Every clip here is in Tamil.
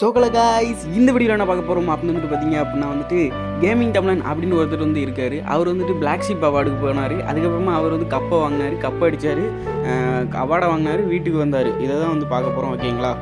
சோகல காய்ஸ் இந்த வீடியோவில் என்ன பார்க்க போகிறோம் அப்படின்னு வந்துட்டு பார்த்தீங்க அப்படின்னா வந்துட்டு கேமிங் தமிழன் அப்படின்னு ஒருத்தர் வந்து இருக்கார். அவர் வந்துட்டு பிளாக் ஷிப் அவார்டுக்கு போனார். அதுக்கப்புறமா அவர் வந்து கப்பை வாங்கினார் கப்பை அடித்தார் அவார்டை வாங்கினார் வீட்டுக்கு வந்தார். இதை தான் வந்து பார்க்க போகிறோம் ஓகேங்களா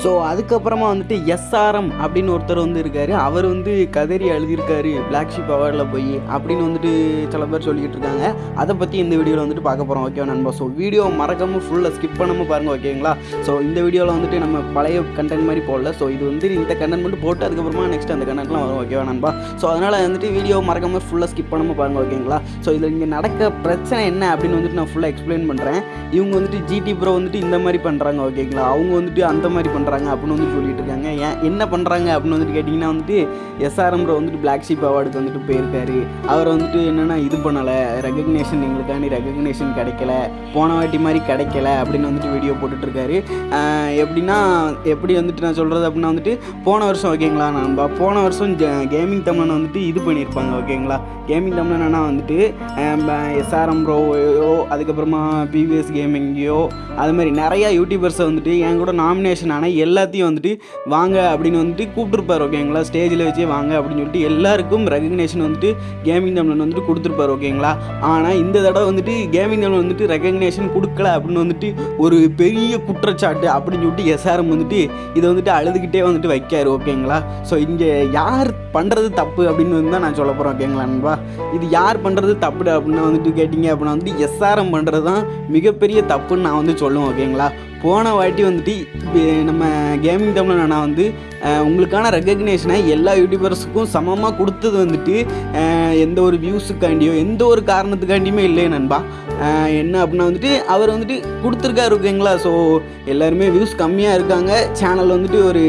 ஸோ அதுக்கப்புறமா வந்துட்டு எஸ்ஆர்எம் அப்படின்னு ஒருத்தர் வந்து இருக்கார். அவர் வந்து கதறி எழுதியிருக்காரு பிளாக் ஷிப் அவார்டில் போய் அப்படின்னு வந்துட்டு சில பேர் சொல்லிக்கிட்டு இருக்காங்க. அதை பற்றி இந்த வீடியோவில் வந்துட்டு பார்க்க போகிறோம் ஓகேவா நண்பா? ஸோ வீடியோ மறக்காமல் ஃபுல்லாக ஸ்கிப் பண்ணாமல் பாருங்கள் ஓகேங்களா ஸோ இந்த வீடியோவில் வந்துட்டு நம்ம பழைய கண்டென்ட் மாதிரி போடல. ஸோ இது வந்து இந்த கண்டென்ட் மட்டும் போட்டு அதுக்கப்புறமா நெக்ஸ்ட் அந்த கண்டென்ட்லாம் வரும் ஓகேவா நண்பா? ஸோ அதனால் வந்துட்டு வீடியோ மறக்காமல் ஃபுல்லாக ஸ்கிப் பண்ணாமல் பாருங்கள் ஓகேங்களா ஸோ இதில் இங்கே நடக்க பிரச்சனை என்ன அப்படின்னு வந்துட்டு நான் ஃபுல்லாக எக்ஸ்பிளைன் பண்ணுறேன் இவங்க வந்துட்டு ஜிடி ப்ரோ வந்துட்டு இந்த மாதிரி பண்ணுறாங்க ஓகேங்களா அவங்க வந்துட்டு அந்த மாதிரி பண்ணுறாங்க அப்படின்னு வந்து சொல்லிட்டு இருக்காங்க. ஏன் என்ன பண்ணுறாங்க அப்படின்னு வந்துட்டு கேட்டிங்கன்னா வந்துட்டு எஸ்ஆர்எம் வந்துட்டு பிளாக் ஷீப் அவார்டுக்கு வந்துட்டு போயிருக்காரு. அவர் வந்துட்டு என்னென்னா இது பண்ணலை. ரெகக்னேஷன் எங்களுக்காண்டி ரெகக்னேஷன் கிடைக்கல. போன வாட்டி மாதிரி கிடைக்கல அப்படின்னு வந்துட்டு வீடியோ போட்டுட்ருக்காரு எப்படின்னா எப்படி வந்துட்டு நான் சொல்கிறது அப்படின்னா வந்துட்டு போன வருஷம் ஓகேங்களா நண்பா போன வருஷம் கேமிங் தமிழன் வந்துட்டு இது பண்ணியிருப்பாங்க ஓகேங்களா கேமிங் தமிழனா வந்துட்டு எஸ்ஆர்எம் ப்ரோவையோ அதுக்கப்புறமா பிவிஎஸ் கேமிங்கையோ அது மாதிரி நிறையா யூடியூபர்ஸை வந்துட்டு என் கூட நாமினேஷன் ஆனால் எல்லாத்தையும் வந்துட்டு வாங்க அப்படின்னு வந்துட்டு கூப்பிட்டுருப்பார் ஓகேங்களா ஸ்டேஜில் வச்சே வாங்க அப்படின்னு சொல்லிட்டு எல்லாருக்கும் ரெகக்னேஷன் வந்துட்டு கேமிங் தமிழன் வந்துட்டு கொடுத்துருப்பார் ஓகேங்களா ஆனால் இந்த தடவை வந்துட்டு கேமிங் தமிழ் வந்துட்டு ரெகக்னேஷன் கொடுக்கல அப்படின்னு வந்துட்டு ஒரு பெரிய குற்றச்சாட்டு அப்படின்னு சொல்லிட்டு எஸ்ஆர்எம் வந்துட்டு இதை வந்துட்டு அழுதுகிட்டே வந்துட்டு வைக்காரு ஓகேங்களா ஸோ இங்கே யார் பண்ணுறது தப்பு அப்படின்னு வந்து தான் நான் சொல்ல போகிறேன் ஓகேங்களா நண்பா? இது யார் பண்ணுறது தப்பு அப்படின்னு வந்துட்டு கேட்டிங்க அப்படின்னா வந்துட்டு எஸ்ஆர்எம் பண்ணுறது தான் மிகப்பெரிய தப்புன்னு நான் வந்து சொல்லுவேன் ஓகேங்களா போன வாட்டி வந்துட்டு நம்ம கேமிங் தமிழ் அண்ணா வந்து உங்களுக்கான ரெக்கக்னேஷனை எல்லா யூடியூபர்ஸுக்கும் சமமாக கொடுத்தது வந்துட்டு எந்த ஒரு வியூஸுக்காண்டியோ எந்த ஒரு காரணத்துக்காண்டியுமே இல்லை நண்பா. என்ன அப்படின்னா வந்துட்டு அவர் வந்துட்டு கொடுத்துருக்காரு ஓகேங்களா? ஸோ எல்லாருமே வியூஸ் கம்மியாக இருக்காங்க. சேனல் வந்துட்டு ஒரு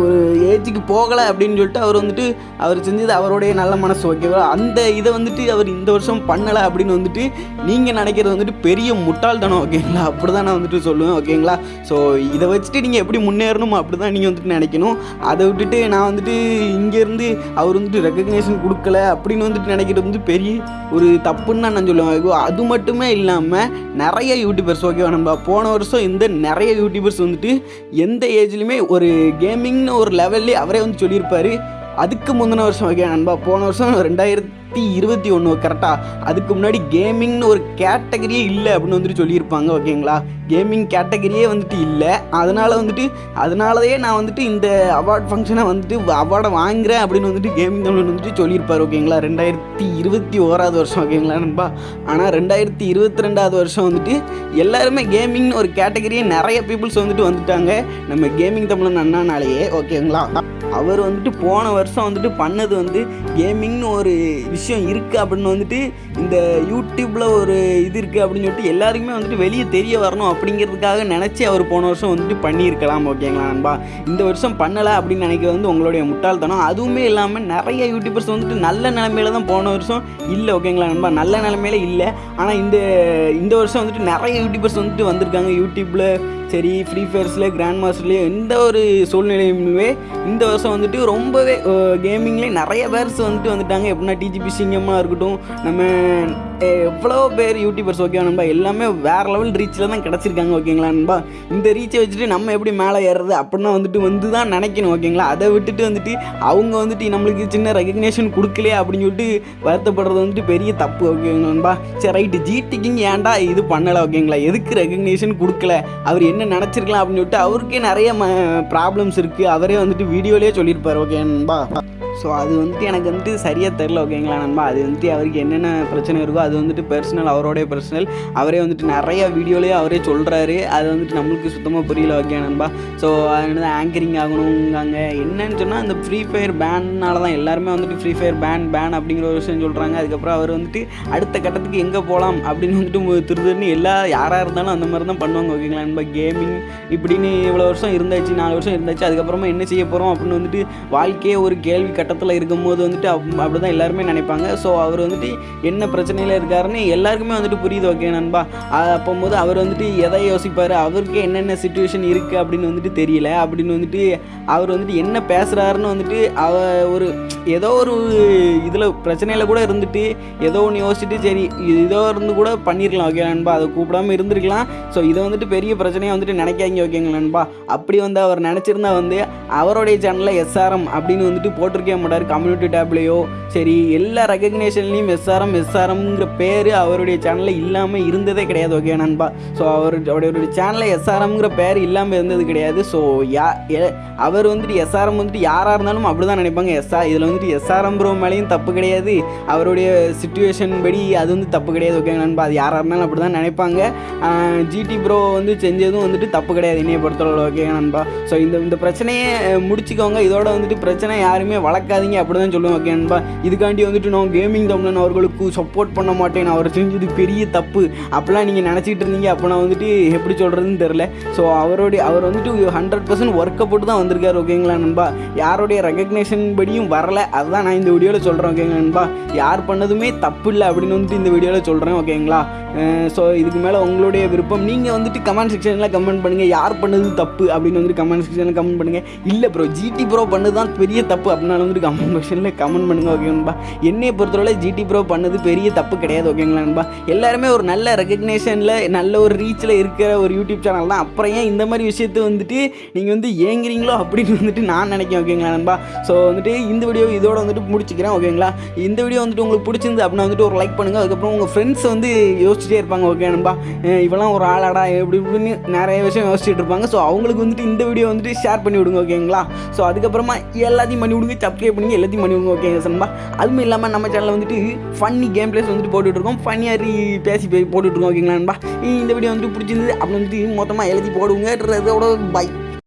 ஒரு ஏஜுக்கு போகலை அப்படின்னு சொல்லிட்டு அவர் வந்துட்டு அவர் செஞ்சது அவருடைய நல்ல மனசு ஓகேவா? அந்த இதை வந்துட்டு அவர் இந்த வருஷம் பண்ணலை அப்படின்னு வந்துட்டு நீங்கள் நினைக்கிறது வந்துட்டு பெரிய முட்டாள்தனம் ஓகேங்களா? அப்படி தான் நான் வந்துட்டு சொல்லுவேன் ஓகேங்களா? ஸோ இதை வச்சுட்டு நீங்கள் எப்படி முன்னேறணும் அப்படி தான் நீங்கள் வந்துட்டு நினைக்கணும். அதை விட்டுட்டு நான் வந்துட்டு இங்கேருந்து அவர் வந்துட்டு ரெக்கக்னேஷன் கொடுக்கல அப்படின்னு வந்துட்டு நினைக்கிறது வந்து பெரிய ஒரு தப்புன்னு தான் நான் சொல்லுவேன். அது மட்டுமே இல்லாமல் நிறைய யூடியூபர்ஸ் ஓகேவா நம்ம போன வருஷம் இந்த நிறைய யூடியூபர்ஸ் வந்துட்டு எந்த ஏஜ்லேயுமே ஒரு கேமிங்னு ஒரு லெவல்லே அவரே வந்து சொல்லியிருப்பார். அதுக்கு முந்தின வருஷம் ஓகே நண்பா போன வருஷம் ரெண்டாயிரத்தி இருபத்தி ஒன்று கரெக்டாக அதுக்கு முன்னாடி கேமிங்னு ஒரு கேட்டகரியே இல்லை அப்படின்னு வந்துட்டு சொல்லியிருப்பாங்க ஓகேங்களா? கேமிங் கேட்டகரியே வந்துட்டு இல்லை. அதனால் வந்துட்டு அதனாலயே நான் வந்துட்டு இந்த அவார்ட் ஃபங்க்ஷனை வந்துட்டு அவார்டை வாங்குறேன் அப்படின்னு வந்துட்டு கேமிங் தமிழ் வந்துட்டு சொல்லியிருப்பார் ஓகேங்களா? ரெண்டாயிரத்தி இருபத்தி ஓராவது வருஷம் ஓகேங்களா நண்பா? ஆனால் ரெண்டாயிரத்தி இருபத்தி ரெண்டாவது வருஷம் வந்துட்டு எல்லாருமே கேமிங்னு ஒரு கேட்டகரியே நிறைய பீப்புள்ஸ் வந்துட்டு வந்துட்டாங்க. நம்ம கேமிங் தமிழன் அண்ணானாலேயே ஓகேங்களா? அவர் வந்துட்டு போன வருஷம் வந்துட்டு பண்ணது வந்து கேமிங்னு ஒரு விஷயம் விஷயம் இருக்குது அப்படின்னு வந்துட்டு இந்த யூடியூப்பில் ஒரு இது இருக்குது அப்படின்னு சொல்லிட்டு எல்லாருக்குமே வந்துட்டு வெளியே தெரிய வரணும் அப்படிங்கிறதுக்காக நினச்சி அவர் போன வருஷம் வந்துட்டு பண்ணியிருக்கலாம் ஓகேங்களா நண்பா? இந்த வருஷம் பண்ணலை அப்படின்னு நினைக்கிறது வந்து உங்களுடைய முட்டாள்தனம். அதுவுமே இல்லாமல் நிறைய யூடியூபர்ஸ் வந்துட்டு நல்ல நிலமையில தான் போன வருஷம் இல்லை ஓகேங்களா நண்பா? நல்ல நிலமையில இல்லை. ஆனால் இந்த இந்த வருஷம் வந்துட்டு நிறைய யூடியூபர்ஸ் வந்துட்டு வந்திருக்காங்க யூடியூப்பில் சரி ஃப்ரீ ஃபயர்ஸில் கிராண்ட் மாஸ்டர்லேயே எந்த ஒரு சூழ்நிலையுமே இந்த வருஷம் வந்துட்டு ரொம்பவே கேமிங்லேயே நிறைய பேர்ஸ் வந்துட்டு வந்துட்டாங்க. எப்படின்னா டிஜிபி சிங்கமாக இருக்கட்டும் நம்ம எவ்வளோ பேர் யூடியூபர்ஸ் ஓகே நண்பா? எல்லாமே வேறு லெவல் ரீச்சில் தான் கிடச்சிருக்காங்க ஓகேங்களா நண்பா? இந்த ரீச்சை வச்சுட்டு நம்ம எப்படி மேலே ஏறுறது? அப்படின்னா வந்துட்டு வந்து தான் நினைக்கணும் ஓகேங்களா அதை விட்டுட்டு வந்துட்டு அவங்க வந்துட்டு நம்மளுக்கு சின்ன ரெகக்னேஷன் கொடுக்கலையே அப்படின்னு சொல்லிட்டு வருத்தப்படுறது வந்துட்டு பெரிய தப்பு ஓகேங்களா நண்பா? சரி ரைட்டு ஜிடிக்கிங் ஏன்டா இது பண்ணலை ஓகேங்களா எதுக்கு ரெகக்னேஷன் கொடுக்கல? அவர் என்ன நினச்சிருக்கலாம் அப்படின்னு சொல்லிட்டு அவருக்கே நிறைய ப்ராப்ளம்ஸ் இருக்குது அவரே வந்துட்டு வீடியோலேயே சொல்லியிருப்பார் ஓகே ஸோ அது வந்துட்டு எனக்கு வந்துட்டு சரியாக தெரில ஓகேங்களா நண்பா? அது வந்துட்டு அவருக்கு என்னென்ன பிரச்சனை இருக்கோ அது வந்துட்டு பர்சனல் அவரோடைய பர்சனல் அவரே வந்துட்டு நிறைய வீடியோலேயே அவரே சொல்கிறாரு அது வந்துட்டு நம்மளுக்கு சுத்தமாக புரியல ஓகே நண்பா? ஸோ அதனால ஆங்கரிங் ஆகணுங்காங்க என்னன்னு சொன்னால் அந்த ஃப்ரீ ஃபயர் பேன்னால தான் எல்லாருமே வந்துட்டு ஃப்ரீ ஃபயர் பேன் பேன் அப்படிங்கிற ஒரு விஷயம் சொல்கிறாங்க அதுக்கப்புறம் அவர் வந்துட்டு அடுத்த கட்டத்துக்கு எங்கே போகலாம் அப்படின்னு வந்துட்டு திருதிருன்னு எல்லா யாராக இருந்தாலும் அந்த மாதிரி தான் பண்ணுவாங்க ஓகேங்களா நண்பா? கேமிங் இப்படின்னு இவ்வளோ வருஷம் இருந்தாச்சு நாலு வருஷம் இருந்தாச்சு அதுக்கப்புறமா என்ன செய்ய போகிறோம் அப்படின்னு வந்துட்டு வாழ்க்கையே ஒரு கேள்வி கட்ட கட்டத்தில் இருக்கும்போது வந்துட்டு அப் அப்படி தான் எல்லாருமே நினைப்பாங்க. ஸோ அவர் வந்துட்டு என்ன பிரச்சனையில் இருக்காருன்னு எல்லாருக்குமே வந்துட்டு புரியுது ஓகே நண்பா? அப்போம்போது அவர் வந்துட்டு எதை யோசிப்பார்? அவருக்கு என்னென்ன சுச்சுவேஷன் இருக்குது அப்படின்னு வந்துட்டு தெரியல. அப்படின்னு வந்துட்டு அவர் வந்துட்டு என்ன பேசுகிறாருன்னு வந்துட்டு அவ ஒரு ஏதோ ஒரு இதில் பிரச்சனையில் கூட இருந்துட்டு ஏதோ ஒன்று யோசிச்சுட்டு சரி இதோ இருந்து கூட பண்ணியிருக்கலாம் ஓகே நண்பா? அதை கூப்பிடாம இருந்திருக்கலாம். ஸோ இதை வந்துட்டு பெரிய பிரச்சனையாக வந்துட்டு நினைக்காங்க ஓகேங்களா நண்பா? அப்படி வந்து அவர் நினச்சிருந்தா வந்து அவருடைய சேனலில் எஸ்ஆர்எம் அப்படின்னு வந்துட்டு போட்டிருக்கே மாட்டார் கம்யூனிட்டி டேப்லேயோ சரி எல்லா ரெக்கக்னேஷன்லேயும் எஸ்ஆர்எம் எஸ்ஆர்எம்ங்கிற பேர் அவருடைய சேனலில் இல்லாமல் இருந்ததே கிடையாது ஓகே நண்பா? ஸோ அவர் அவருடைய சேனலில் எஸ்ஆர்எம்ங்கிற பேர் இல்லாமல் இருந்தது கிடையாது. ஸோ யா அவர் வந்துட்டு எஸ்ஆர்எம் வந்துட்டு யாராக இருந்தாலும் அப்படி தான் நினைப்பாங்க. எஸ்ஆர் இதில் வந்துட்டு எஸ்ஆர்எம் ப்ரோ மேலேயும் தப்பு கிடையாது. அவருடைய சுச்சுவேஷன் படி அது வந்து தப்பு கிடையாது ஓகே நண்பா? அது யாராக இருந்தாலும் அப்படி தான் நினைப்பாங்க ஜிடி ப்ரோ வந்து செஞ்சதும் வந்துட்டு தப்பு கிடையாது என்னைய பொறுத்தளவு ஓகே நண்பா? ஸோ இந்த இந்த பிரச்சனையை முடிச்சுக்கோங்க. இதோட வந்துட்டு பிரச்சனை யாருமே நடக்காதீங்க அப்படி தான் சொல்லுவேன் ஓகே நண்பா? இதுக்காண்டி வந்துட்டு நான் கேமிங் தமிழன் அவர்களுக்கு சப்போர்ட் பண்ண மாட்டேன். அவர் செஞ்சது பெரிய தப்பு. அப்படிலாம் நீங்கள் நினச்சிக்கிட்டு இருந்தீங்க அப்போ நான் வந்துட்டு எப்படி சொல்கிறதுன்னு தெரில ஸோ அவருடைய அவர் வந்துட்டு ஹண்ட்ரட் பர்சன்ட் ஒர்க்கை போட்டு தான் வந்திருக்காரு ஓகேங்களா நண்பா? யாருடைய ரெகக்னேஷன் படியும் வரல அதுதான் நான் இந்த வீடியோவில் சொல்கிறேன் ஓகேங்களா நண்பா? யார் பண்ணதுமே தப்பு இல்லை அப்படின்னு வந்துட்டு இந்த வீடியோவில் சொல்கிறேன் ஓகேங்களா ஸோ இதுக்கு மேலே உங்களுடைய விருப்பம். நீங்கள் வந்துட்டு கமெண்ட் செக்ஷனில் கமெண்ட் பண்ணுங்கள் யார் பண்ணது தப்பு அப்படின்னு வந்துட்டு கமெண்ட் செக்ஷனில் கமெண்ட் பண்ணுங்கள் இல்லை ப்ரோ ஜிடி ப்ரோ பண்ணது தான் பெரிய தப்பு அப்படின்னாலும் வந்துட்டு கமெண்ட் செக்ஷனில் கமெண்ட் பண்ணுங்கள் ஓகே என்னையை பொறுத்தவரை ஜிடி ப்ரோ பண்ணது பெரிய தப்பு கிடையாது ஓகேங்களா நண்பா? எல்லாருமே ஒரு நல்ல ரெகக்னேஷனில் நல்ல ஒரு ரீச்சில் இருக்கிற ஒரு யூடியூப் சேனல் தான். அப்புறம் ஏன் இந்த மாதிரி விஷயத்தை வந்துட்டு நீங்கள் வந்து ஏங்குறீங்களோ அப்படின்னு வந்துட்டு நான் நினைக்கிறேன் ஓகேங்களா நண்பா? ஸோ வந்துட்டு இந்த வீடியோ இதோட வந்துட்டு முடிச்சுக்கிறேன் ஓகேங்களா இந்த வீடியோ வந்துட்டு உங்களுக்கு பிடிச்சிருந்து அப்படின்னா வந்துட்டு ஒரு லைக் பண்ணுங்கள் அதுக்கப்புறம் உங்கள் ஃப்ரெண்ட்ஸ் வந்து யோசிச்சுட்டே இருப்பாங்க ஓகே நண்பா? இவெல்லாம் ஒரு ஆளாடா எப்படி இப்படின்னு நிறைய விஷயம் யோசிச்சுட்டு இருப்பாங்க. ஸோ அவங்களுக்கு வந்துட்டு இந்த வீடியோ வந்துட்டு ஷேர் பண்ணி விடுங்க ஓகேங்களா ஸோ அதுக்கப்புறமா எல்லாத்தையும் பண்ணி விடுங்க சப்ஸ்கிரைப் பண்ணுங்க எல்லாத்தையும் பண்ணிவிடுங்க ஓகே ஓகேங்க அதுவும் இல்லாமல் நம்ம சேனலில் வந்துட்டு ஃபன்னி கேம் பிளேஸ் வந்துட்டு போட்டுட்ருக்கோம் ஃபன்னியாக பேசி போட்டுட்ருக்கோம் ஓகேங்களா நண்பா? இந்த வீடியோ வந்துட்டு பிடிச்சிருந்து அப்படி வந்துட்டு மொத்தமாக எழுதி போடுவோங்க. பை